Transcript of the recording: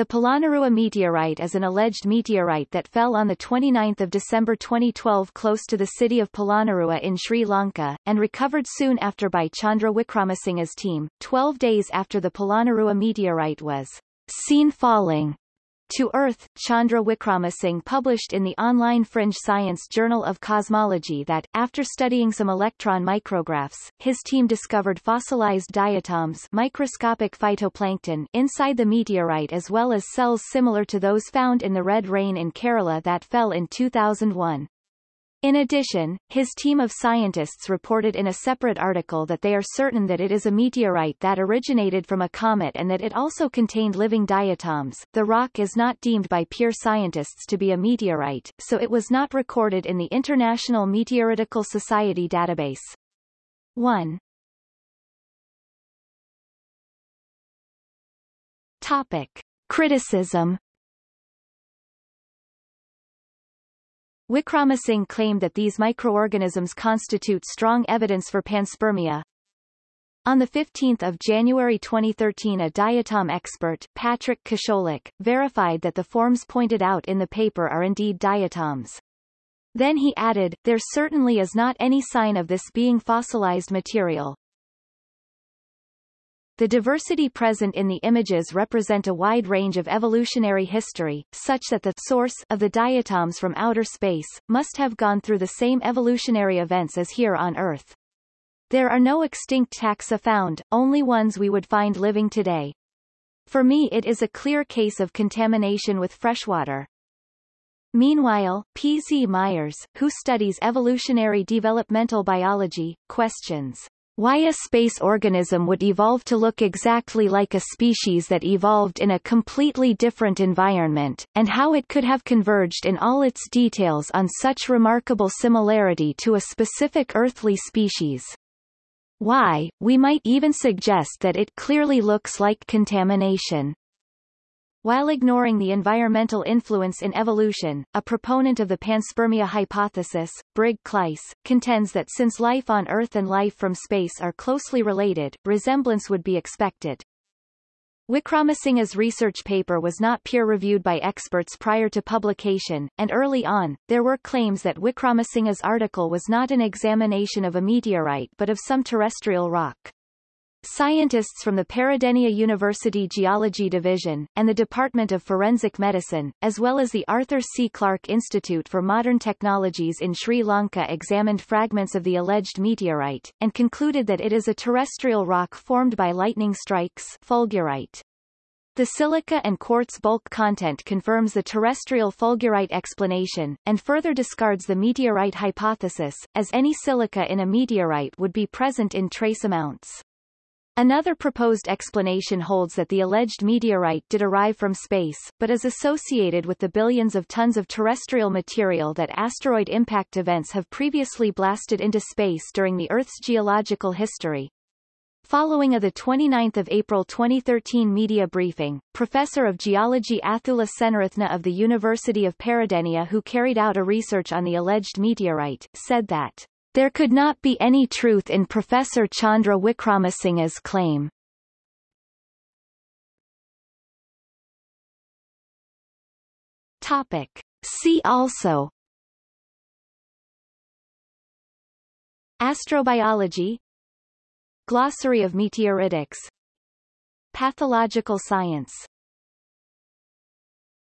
The Polonnaruwa meteorite is an alleged meteorite that fell on 29 December 2012 close to the city of Polonnaruwa in Sri Lanka, and recovered soon after by Chandra Wickramasinghe's team, 12 days after the Polonnaruwa meteorite was seen falling to Earth, Chandra Wickramasinghe published in the online fringe science Journal of Cosmology that, after studying some electron micrographs, his team discovered fossilized diatoms microscopic phytoplankton inside the meteorite as well as cells similar to those found in the red rain in Kerala that fell in 2001. In addition, his team of scientists reported in a separate article that they are certain that it is a meteorite that originated from a comet and that it also contained living diatoms. The rock is not deemed by peer scientists to be a meteorite, so it was not recorded in the International Meteoritical Society database. 1. Topic. Criticism Wickramasinghe claimed that these microorganisms constitute strong evidence for panspermia. On 15 January 2013 a diatom expert, Patrick Kociolek, verified that the forms pointed out in the paper are indeed diatoms. Then he added, there certainly is not any sign of this being fossilized material. The diversity present in the images represent a wide range of evolutionary history, such that the source of the diatoms from outer space must have gone through the same evolutionary events as here on Earth. There are no extinct taxa found, only ones we would find living today. For me it is a clear case of contamination with freshwater. Meanwhile, P. Z. Myers, who studies evolutionary developmental biology, questions why a space organism would evolve to look exactly like a species that evolved in a completely different environment, and how it could have converged in all its details on such remarkable similarity to a specific earthly species. Why, we might even suggest that it clearly looks like contamination. While ignoring the environmental influence in evolution, a proponent of the panspermia hypothesis, Brig Klyce, contends that since life on Earth and life from space are closely related, resemblance would be expected. Wickramasinghe's research paper was not peer-reviewed by experts prior to publication, and early on, there were claims that Wickramasinghe's article was not an examination of a meteorite but of some terrestrial rock. Scientists from the Peradeniya University Geology Division, and the Department of Forensic Medicine, as well as the Arthur C. Clarke Institute for Modern Technologies in Sri Lanka examined fragments of the alleged meteorite, and concluded that it is a terrestrial rock formed by lightning strikes fulgurite. The silica and quartz bulk content confirms the terrestrial fulgurite explanation, and further discards the meteorite hypothesis, as any silica in a meteorite would be present in trace amounts. Another proposed explanation holds that the alleged meteorite did arrive from space, but is associated with the billions of tons of terrestrial material that asteroid impact events have previously blasted into space during the Earth's geological history. Following a 29 April 2013 media briefing, Professor of Geology Athula Senaratne of the University of Peradeniya who carried out a research on the alleged meteorite, said that there could not be any truth in Professor Chandra Wickramasinghe's claim. Topic. See also Astrobiology Glossary of meteoritics Pathological science